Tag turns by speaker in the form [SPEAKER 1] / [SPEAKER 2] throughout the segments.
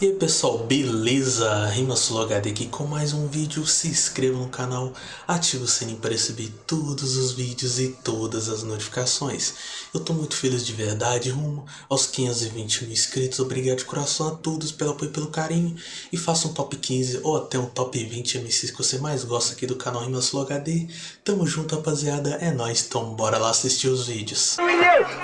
[SPEAKER 1] E aí pessoal, beleza? RimaSuloHD aqui com mais um vídeo, se inscreva no canal, ative o sininho para receber todos os vídeos e todas as notificações. Eu tô muito feliz de verdade, rumo aos 520 mil inscritos, obrigado de coração a todos pelo apoio e pelo carinho. E faça um top 15 ou até um top 20 MCs que você mais gosta aqui do canal RimaSuloHD. Tamo junto rapaziada, é nóis, então bora lá assistir os vídeos.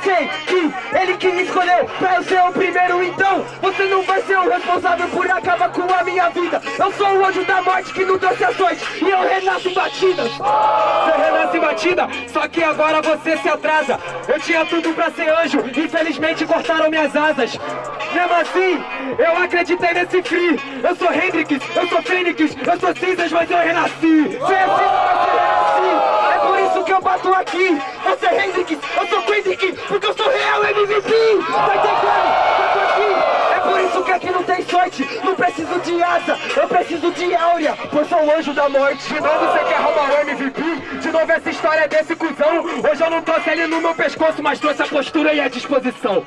[SPEAKER 2] Sei que ele que me escolheu pra ser o primeiro, então você não vai ser o responsável por acabar com a minha vida. Eu sou o anjo da morte que não trouxe ações e eu renasço em batidas. Você renasce batida, só que agora você se atrasa. Eu tinha tudo pra ser anjo, infelizmente cortaram minhas asas. Mesmo assim, eu acreditei nesse free. Eu sou Hendrix, eu sou Fênix, eu sou cinzas, mas eu renasci. Você é mas eu renasci. É por isso que eu bato aqui. Eu sou Hendrix, eu sou Kendrick, porque eu sou real MVP. Tá entendendo? Por isso que aqui não tem sorte. Não preciso de asa, eu preciso de áurea. Pois sou o anjo da morte. De novo você quer roubar o MVP? De novo essa história desse cuzão. Hoje eu não trouxe ele no meu pescoço, mas trouxe a postura e a disposição.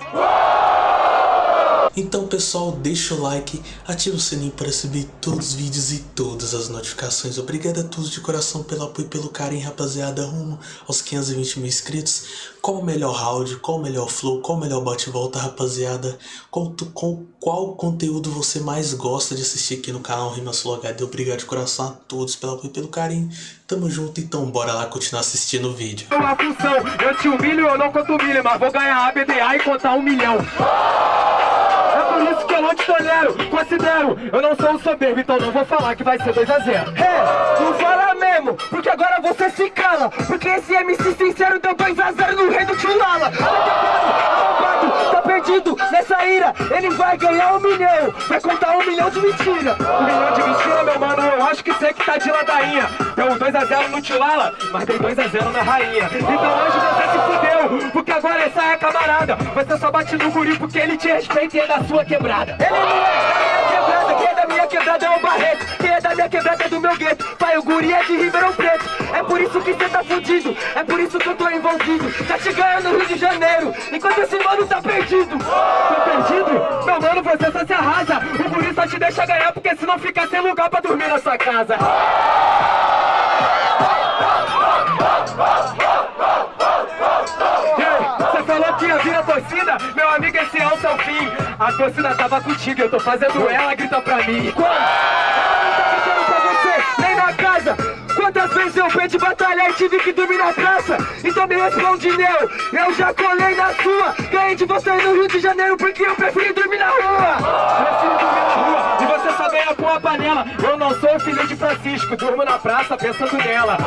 [SPEAKER 1] Então pessoal, deixa o like, ativa o sininho para receber todos os vídeos e todas as notificações. Obrigado a todos de coração pelo apoio e pelo carinho, rapaziada, rumo aos 520 mil inscritos. Qual o melhor round, qual o melhor flow, qual o melhor bate-volta, rapaziada? Qual, com, qual conteúdo você mais gosta de assistir aqui no canal RimaSuloHD? Obrigado de coração a todos pelo apoio e pelo carinho. Tamo junto, então bora lá continuar assistindo o vídeo.
[SPEAKER 2] Eu te humilho, eu não conto milho, mas vou ganhar a BDA e contar um milhão. Isso que tolero, considero. Eu não sou um soberbo, então não vou falar que vai ser 2x0 É, não fala mesmo, porque agora você se cala. Porque esse MC sincero deu 2x0 no rei do Tchulala. Arrombado, tá perdido nessa ira. Ele vai ganhar um milhão, vai contar um milhão de mentira. Um milhão de mentira, meu mano, acho que sei que tá de ladainha. Deu 2x0 no Tchulala, mas dei 2x0 na rainha. Então hoje você se fudeu, porque agora essa é camarada. Você só bate no guri porque ele te respeita e é da sua quebrada. Ele não é minha quebrada, é o Barreto. Quem é da minha quebrada é do meu gueto. Pai, o guri é de Ribeirão Preto. É por isso que cê tá fudido, é por isso que eu tô envolvido. Tá te ganhando no Rio de Janeiro, enquanto esse mano tá perdido. Tá perdido? Meu mano, você só se arrasa. O guri só te deixa ganhar porque senão fica sem lugar pra dormir na sua casa Você falou que ia vir a torcida, meu amigo, esse é o seu fim. A torcida tava contigo, eu tô fazendo ela gritar pra mim. Quando? Ela não gritando pra você, nem na casa. Quantas vezes eu fui de batalhar e tive que dormir na praça? Então me responde, meu, eu já colei na sua. Ganhei de você no Rio de Janeiro porque eu preferi dormir na rua. Prefiro dormir na rua e você só ganha com a panela. Eu não sou filho de Francisco, durmo na praça pensando nela.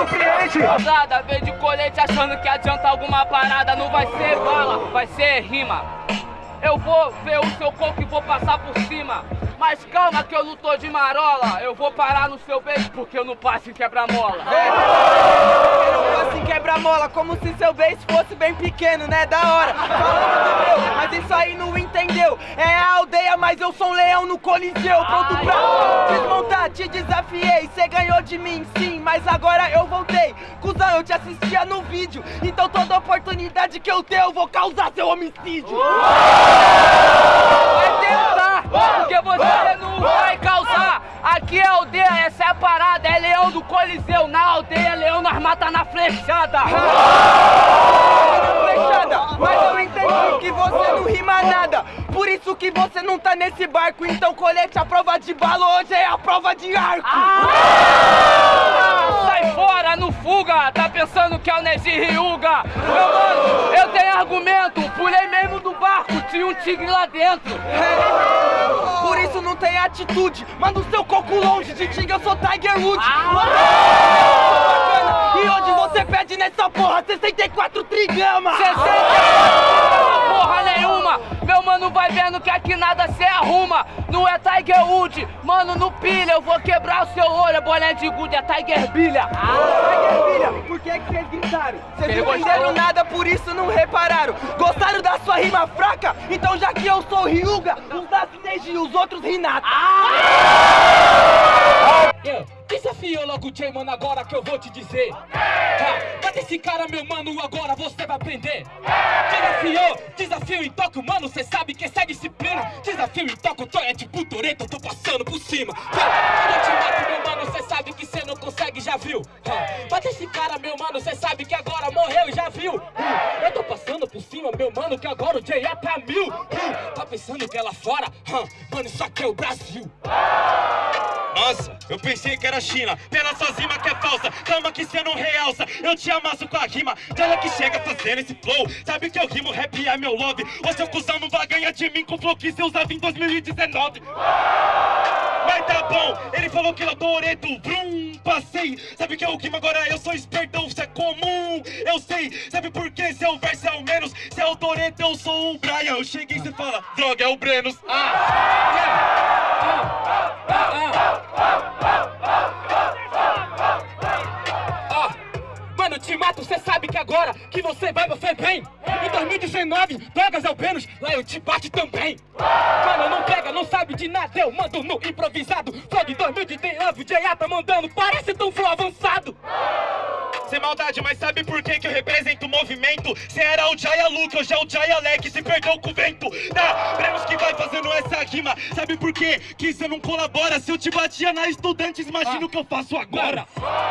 [SPEAKER 2] Surpreende.
[SPEAKER 3] Nada, de colete achando que adianta alguma parada Não vai ser bala, vai ser rima Eu vou ver o seu coco e vou passar por mas calma que eu não tô de marola Eu vou parar no seu beijo porque eu não passo em quebra-mola
[SPEAKER 4] Assim É. quebra-mola, como se seu beijo fosse bem pequeno, né? Da hora. Mas isso aí não entendeu. É a aldeia, mas eu sou um leão no coliseu. Pronto pra desmontar, te desafiei. Cê ganhou de mim, sim, mas agora eu voltei. Cusão, eu te assistia no vídeo. Então toda oportunidade que eu tenho, eu vou causar seu homicídio.
[SPEAKER 3] Tentar, porque você não vai causar Aqui é aldeia, essa é a parada É leão do coliseu, na aldeia leão nós mata na flechada
[SPEAKER 4] Flechada, mas eu entendi que você não rima nada. Por isso que você não tá nesse barco. Então colete a prova de bala, hoje é a prova de arco.
[SPEAKER 3] Ah, Sai fora, no fuga, tá pensando que é o Neji Ryuga Meu mano, eu tenho argumento, pulei mesmo do barco, tinha um tigre lá dentro
[SPEAKER 4] Por isso não tem atitude. Manda o seu coco longe de Tigre, eu sou Tiger Woods.
[SPEAKER 3] Ah.
[SPEAKER 4] E pede nessa porra 64 trigramas?
[SPEAKER 3] 60 porra nenhuma Meu mano vai vendo que aqui nada cê arruma Não é Tiger Wood, mano no pilha Eu vou quebrar o seu olho, é boné de gude, é Tiger Bilha
[SPEAKER 4] Tiger filha, por que que vocês gritaram? Vocês não entenderam nada, por isso não repararam. Gostaram da sua rima fraca? Então já que eu sou Ryuga, os da Neji e os outros Hinata.
[SPEAKER 5] Yeah. Desafiou logo o Jay, mano, agora que eu vou te dizer. Tá, bate esse cara, meu mano, agora você vai aprender. Desafiou, desafio em toque, mano, cê sabe que essa é disciplina. Desafio toque, eu tô é tipo Toreto, eu tô passando por cima. Tá, quando eu te mato, meu mano, cê sabe que cê não consegue, já viu? Tá, esse cara, meu mano, cê sabe que agora morreu, já viu? Meu mano, que agora o Jay é pra mil. Hum, tá pensando que é lá fora? Hum, mano, isso aqui é o Brasil.
[SPEAKER 6] Nossa, eu pensei que era China, pela sua rima que é falsa. Calma que cê não realça, eu te amasso com a rima. Olha que chega fazendo esse flow. Sabe que eu rimo, rap é meu love Ô seu cuzão não vai ganhar de mim com o flow que cê usava em 2019 Mas tá bom, ele falou que eu tô oreto, brum, passei. Sabe que eu rimo agora, eu sou espertão, isso é comum. Eu sei, sabe por quê? Se é o verso é o menos? Se é o Toreto, eu sou o Brian. Eu cheguei e cê fala, droga, é o Brenos.
[SPEAKER 5] Ah, ah. Mano, te mato, cê sabe que agora que você vai, você vem. Em 2019, drogas é o Vênus, lá eu te bate também. Mano, sabe de nada, eu mando no improvisado Flow de 2019, o J.A. tá mandando, parece tão flow avançado
[SPEAKER 6] Sem maldade, mas sabe por que que eu represento o movimento? Cê era o Jaya Luke, hoje é o Jaya Leque, se perdeu com o vento Tá, Brenos que vai fazendo essa rima Sabe por quê que cê não colabora? Se eu te batia na Estudantes, imagina o que eu faço agora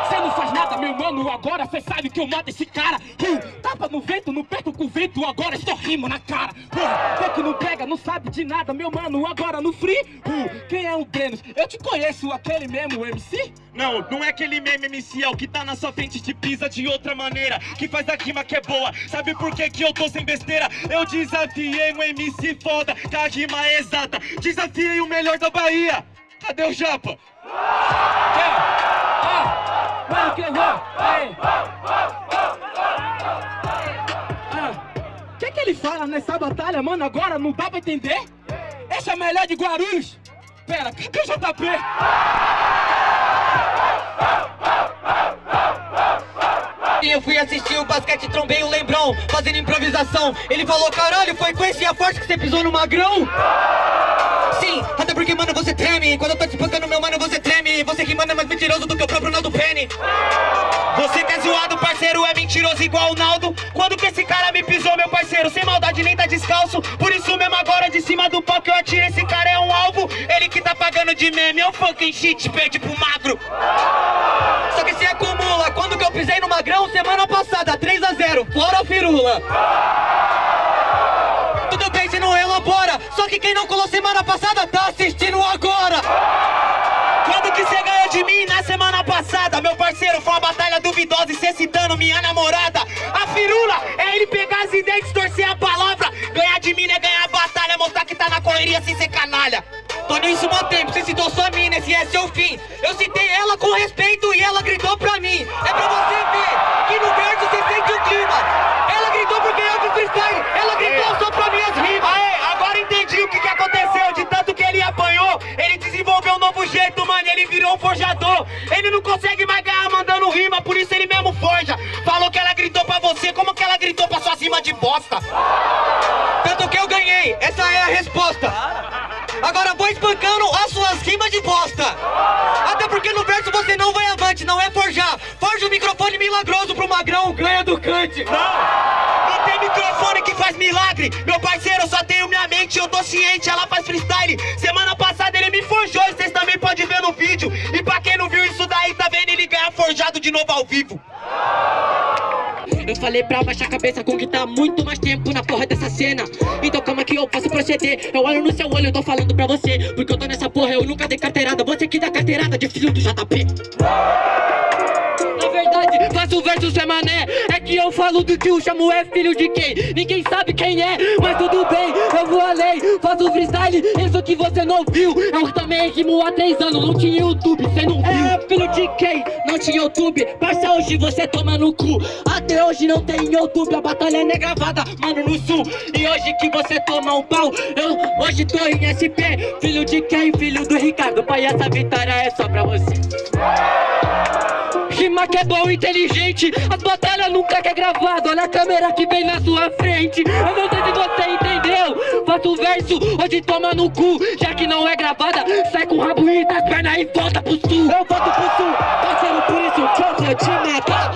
[SPEAKER 5] Cê não faz nada, meu mano, agora cê sabe que eu mato esse cara uh, Tapa no vento, não perco com o vento, agora só rimo na cara Vê que não pega, não sabe de nada, meu mano, agora no free uh, Quem é o Brenos? Eu te conheço, aquele mesmo MC?
[SPEAKER 6] Não, não é aquele meme MC, é o que tá na sua frente te pisa de outra maneira Que faz a rima que é boa, sabe por que que eu tô sem besteira? Eu desafiei um MC foda, que a rima exata Desafiei o melhor da Bahia Cadê o Japa?
[SPEAKER 5] Que que ele fala nessa batalha, mano, agora não dá pra entender? Esse é o melhor de Guarulhos? Pera, cadê o JP?
[SPEAKER 7] Eu fui assistir o basquete, trombei o Lembrão, fazendo improvisação. Ele falou, caralho, foi com esse a forte que você pisou no magrão? Sim, até porque, mano, você treme. Quando eu tô te espancando, meu mano, você treme. Você que manda é mais mentiroso do que o próprio Naldo Penny. Você que é zoado, parceiro, é mentiroso igual o Naldo. Quando que esse cara me pisou, meu parceiro? Sem maldade, nem tá descalço. Por isso mesmo, agora de cima do que eu atiro, esse cara é um alvo. Ele que tá pagando de meme, é o fucking shit, perde pro magro. Só que se acumula, quando Tudo bem, você não elabora, só que quem não colou semana passada tá assistindo agora. Quando que você ganhou de mim na semana passada? Meu parceiro, foi uma batalha duvidosa e cê citando minha namorada. A firula é ele pegar as ideias, distorcer a palavra. Ganhar de mim é ganhar a batalha, mostrar que tá na correria sem ser canalha. Tô nisso mó tempo, você citou sua mina, esse é seu fim. Eu citei ela com respeito e ela gritou pra mim. É pra você Ele virou um forjador. Ele não consegue mais ganhar mandando rima, por isso ele mesmo forja. Falou que ela gritou pra você, como que ela gritou pra sua rima de bosta? Tanto que eu ganhei, essa é a resposta. Agora vou espancando as suas rimas de bosta. Até porque no verso você não vai avante, não é forjar. Forja o microfone milagroso pro magrão, ganha do cante. Não! Não tem microfone que faz milagre. Meu parceiro, eu só tenho minha mente, eu tô ciente, ela faz freestyle. Semana vídeo. E pra quem não viu isso daí, tá vendo ele ganhar forjado de novo ao vivo. Eu falei pra baixar a cabeça com que tá muito mais tempo na porra dessa cena. Então calma que eu posso proceder. Eu olho no seu olho, eu tô falando pra você. Porque eu tô nessa porra, eu nunca dei carteirada. Você que dá carteirada de filho do JP na verdade, faço versos é mané que eu falo do tio, chamo é filho de quem? Ninguém sabe quem é, mas tudo bem Eu vou além, faço freestyle Isso que você não viu Eu também rimo há três anos, não tinha YouTube, cê não viu É filho de quem? Não tinha YouTube Parça, hoje você toma no cu Até hoje não tem YouTube A batalha é gravada, mano, no sul E hoje que você toma um pau Eu hoje tô em SP Filho de quem? Filho do Ricardo Pai, essa vitória é só pra você rima que é bom, inteligente. As batalhas nunca que é gravado. Olha a câmera que vem na sua frente. Eu não sei se você entendeu? Faço verso, hoje toma no cu. Já que não é gravada, sai com o rabo e das pernas e volta pro sul. Eu volto pro sul, parceiro, por isso que eu vou te matar.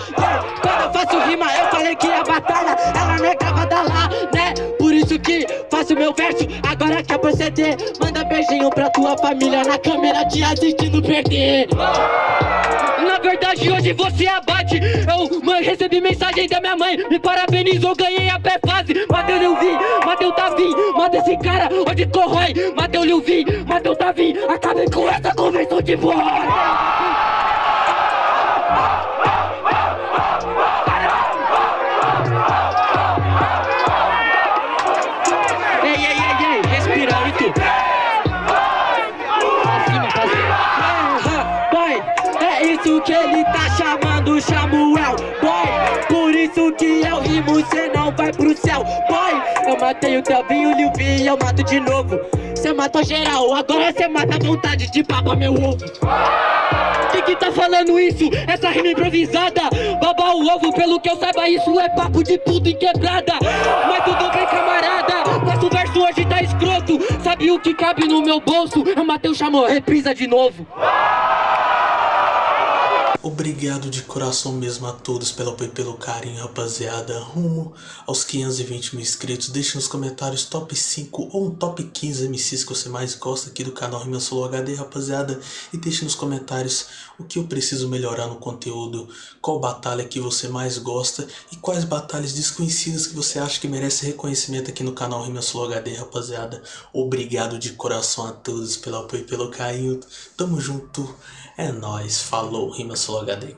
[SPEAKER 7] Quando eu faço rima, eu falei que a batalha Ela não é gravada lá, né? Por isso que faço meu verso Agora quer proceder Manda beijinho pra tua família Na câmera te assistindo perder. Na verdade hoje você abate. Eu mãe, recebi mensagem da minha mãe Me parabenizou, ganhei a pré-fase Mateu Lil Vi, Mateu Davi Mata esse cara, onde corrói. Mateu Lil Vi, Mateu Davi Acabei com essa convenção de voz isso que ele tá chamando Samuel. Boy, por isso que eu rimo Cê não vai pro céu. Boy, eu matei o Telvinho, o e eu mato de novo. Cê matou geral, agora cê mata a vontade de papa meu ovo. Quem que tá falando isso? Essa rima improvisada. Baba o ovo, pelo que eu saiba isso é papo de puta em quebrada. Mas tudo bem camarada Nosso verso hoje tá escroto. Sabe o que cabe no meu bolso? Eu matei o chamou, reprisa de novo
[SPEAKER 1] Obrigado de coração mesmo a todos pelo apoio e pelo carinho, rapaziada. Rumo aos 520 mil inscritos. Deixe nos comentários top 5 ou um top 15 MCs que você mais gosta aqui do canal Rima Solo HD, rapaziada. E deixe nos comentários o que eu preciso melhorar no conteúdo, qual batalha que você mais gosta e quais batalhas desconhecidas que você acha que merece reconhecimento aqui no canal Rima Solo HD, rapaziada. Obrigado de coração a todos pelo apoio e pelo carinho. Tamo junto. É nóis, falou, Rima Solo HD aqui.